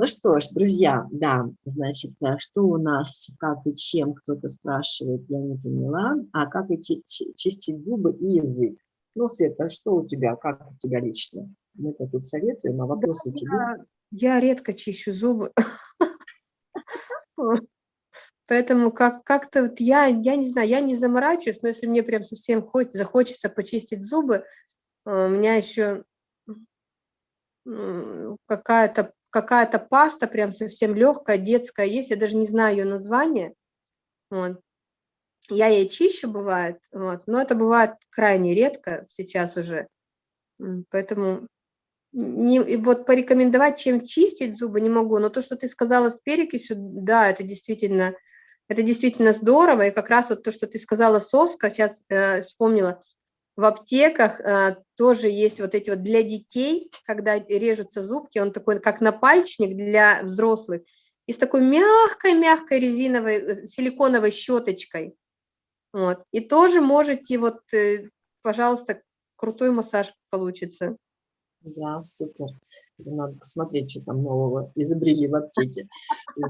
Ну что ж, друзья, да, значит, э, что у нас, как и чем, кто-то спрашивает, я не поняла, а как и чистить зубы и язык. Ну, Света, что у тебя, как у тебя лично? Мы-то тут советуем, а вопросы да, тебе? Я, я редко чищу зубы. Поэтому как-то как вот я, я не знаю, я не заморачиваюсь, но если мне прям совсем хоть, захочется почистить зубы, э, у меня еще какая-то какая-то паста, прям совсем легкая, детская есть, я даже не знаю ее название. Вот. Я ей чищу, бывает, вот, но это бывает крайне редко сейчас уже. Поэтому не, вот порекомендовать, чем чистить зубы не могу, но то, что ты сказала с перекисью, да, это действительно, это действительно здорово, и как раз вот то, что ты сказала соска, сейчас э, вспомнила, в аптеках э, тоже есть вот эти вот для детей, когда режутся зубки, он такой как напальчник для взрослых, и с такой мягкой-мягкой резиновой, э, силиконовой щеточкой. Вот. И тоже можете, вот, э, пожалуйста, крутой массаж получится. Да, супер. Надо посмотреть, что там нового изобрели в аптеке.